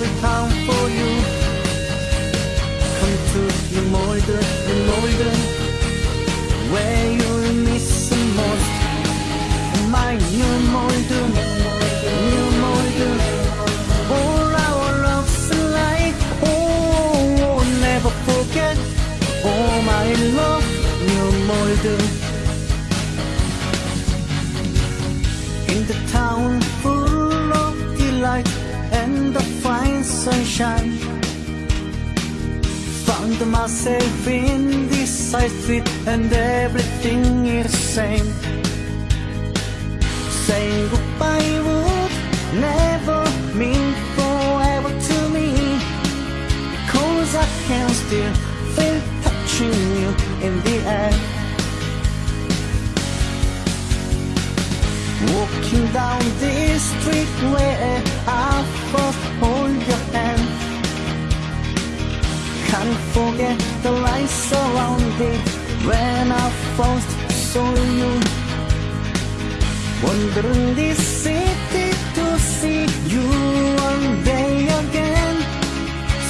be pound for you. Come to New Malden, Lemoyden, where you'll miss the most. My New Malden, New Malden, all our love's life. Oh, never forget, oh my love, New Malden. Sunshine. Found myself in this side street and everything is same. Saying goodbye would never mean forever to me. Cause I can still feel touching you in the air. Walking down this street where forget the lights around it when I first saw you. Wandering this city to see you one day again.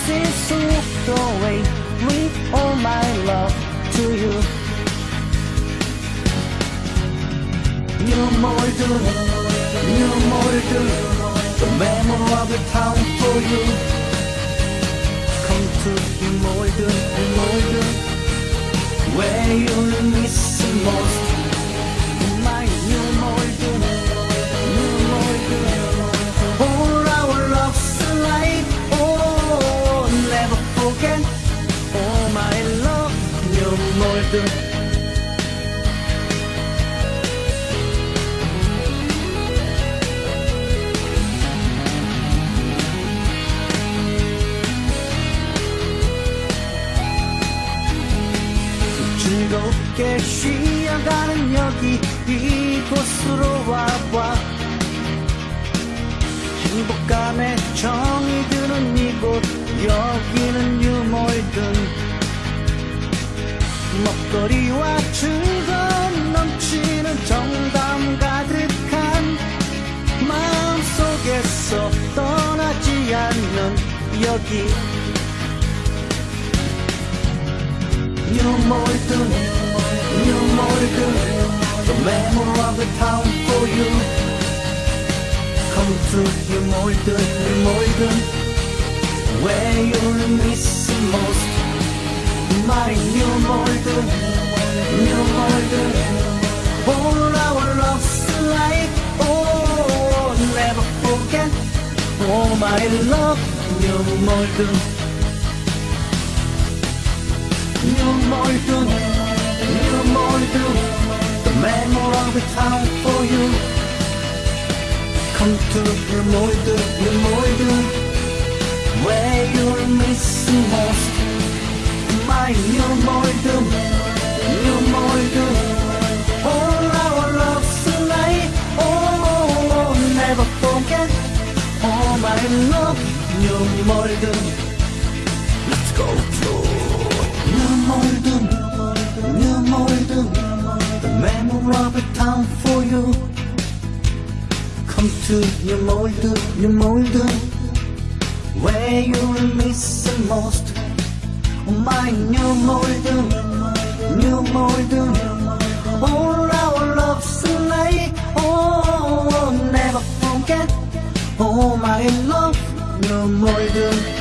Since you walked away with all my love to you. New Malden, New Malden, the memory of the town for you. To New Malden, New Malden, where you'll miss the most. New Malden, all our loves alike. Oh, never forget. Oh, my love, Malden. 즐겁게 쉬어가는 여기 이곳으로 와봐. 행복감에 정이 드는 이곳 여기는 유몰든 먹거리와 즐거움 넘치는 정담 가득한 마음속에서 떠나지 않는 여기 New Malden, New Malden, the memory of the town for you. Come to New Malden, New Malden, where you'll miss the most. My New Malden, New Malden, all our loves alike. Oh, never forget. Oh, my love, New Malden. Malden, New Malden, the memory of the town for you. Come to New Malden, New Malden, where you'll miss the most. My New Malden, New Malden, all our loves alike. Oh, never forget. Oh, my love, New Malden. to your molder, your molder Where you miss the most? Oh, My New Malden, New Malden All our love's tonight. Oh, I'll never forget. Oh, my love, New Malden